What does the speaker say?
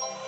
you